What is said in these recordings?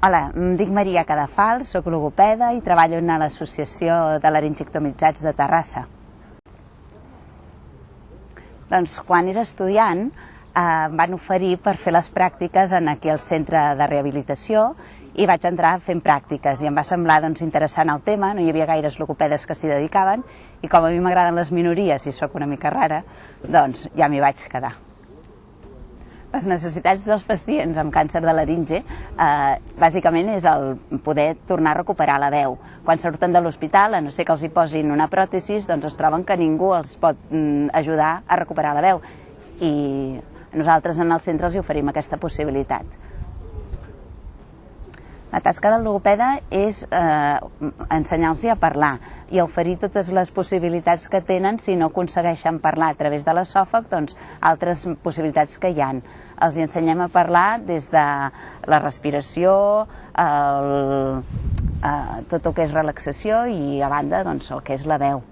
Hola, em dic Maria Cadafal, sóc logopeda i treballo a l'Associació de Laringectomitzats de Terrassa. Doncs quan era estudiant eh, em van oferir per fer les pràctiques en aquí al centre de rehabilitació i vaig entrar fent pràctiques i em va semblar doncs, interessant el tema, no hi havia gaires logopedes que s'hi dedicaven i com a mi m'agraden les minories i sóc una mica rara, doncs ja m'hi vaig quedar les necessitats dels pacients amb càncer de laringe eh, bàsicament és el poder tornar a recuperar la veu. Quan surten de l'hospital, a no ser que els hi posin una pròtesis, doncs es troben que ningú els pot mm, ajudar a recuperar la veu. I nosaltres en el centre els oferim aquesta possibilitat. La tasca del logopeda és eh, ensenyar-los a parlar i oferir totes les possibilitats que tenen si no aconsegueixen parlar a través de l'esòfag, doncs altres possibilitats que hi han. Els ensenyem a parlar des de la respiració, el, eh, tot el que és relaxació i a banda doncs, el que és la veu.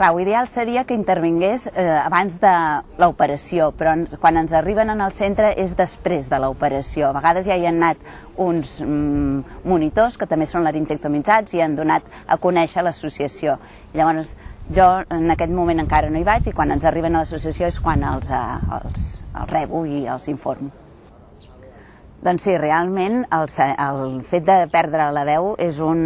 Clar, ideal seria que intervingués eh, abans de l'operació, però quan ens arriben en el centre és després de l'operació. A vegades ja hi han anat uns mm, monitors que també són laringectomitzats i han donat a conèixer l'associació. Llavors, jo en aquest moment encara no hi vaig i quan ens arriben a l'associació és quan els, eh, els, els rebo i els informo. Doncs sí, realment el, el fet de perdre la veu és un,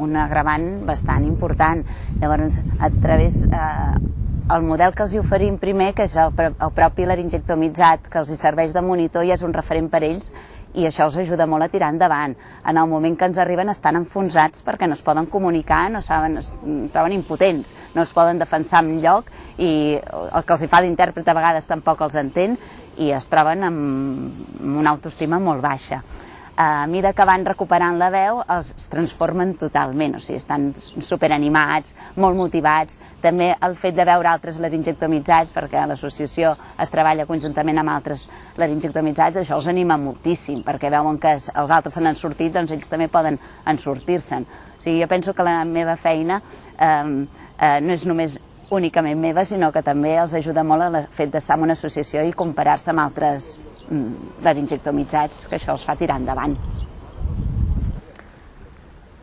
un agravant bastant important. Llavors, a través... Eh, el model que els hi oferim primer, que és el, el propi laringectomitzat, que els hi serveix de monitor i és un referent per ells, i això els ajuda molt a tirar endavant. En el moment que ens arriben estan enfonsats perquè no es poden comunicar, no saben, es troben impotents, no es poden defensar en lloc i el que els hi fa d'intèrpret a vegades tampoc els entén i es troben amb una autoestima molt baixa a mida que van recuperant la veu els transformen totalment, o sigui, estan superanimats, molt motivats, també el fet de veure altres laringectomitzats, perquè l'associació es treballa conjuntament amb altres laringectomitzats, això els anima moltíssim, perquè veuen que els altres se n'han sortit, doncs ells també poden en sortir-se'n. O sigui, jo penso que la meva feina eh, eh, no és només únicament meva, sinó que també els ajuda molt el fet d'estar en una associació i comparar-se amb altres Mm, laringectomitzats, que això els fa tirar endavant.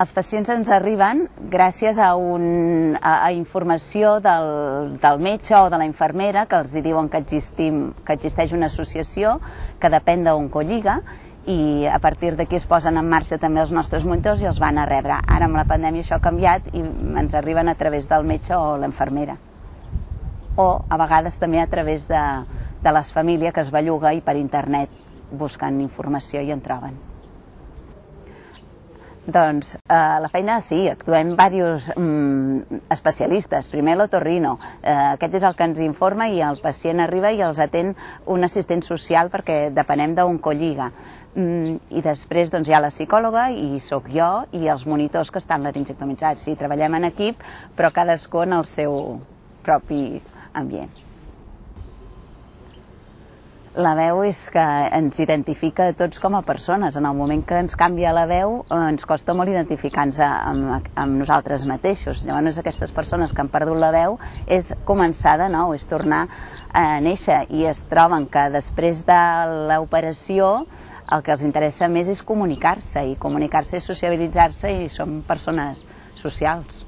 Els pacients ens arriben gràcies a, un, a, a informació del, del metge o de la infermera que els diuen que, existim, que existeix una associació que depèn d'Oncolliga i a partir d'aquí es posen en marxa també els nostres monitors i els van a rebre. Ara amb la pandèmia això ha canviat i ens arriben a través del metge o l'infermera. O a vegades també a través de, de les famílies que es belluga i per internet buscant informació i en troben. Doncs eh, la feina sí, actuem diversos mm, especialistes. Primer l'otorrino, eh, aquest és el que ens informa i el pacient arriba i els atén un assistent social perquè depenem d'un colliga. Mm, I després doncs, hi ha la psicòloga i sóc jo i els monitors que estan laringectomitzats. Sí, treballem en equip, però cadascú en el seu propi ambient la veu és que ens identifica a tots com a persones. En el moment que ens canvia la veu eh, ens costa molt identificar-nos amb, amb nosaltres mateixos. Llavors aquestes persones que han perdut la veu és començar de nou, és tornar a néixer i es troben que després de l'operació el que els interessa més és comunicar-se i comunicar-se és sociabilitzar-se i som persones socials.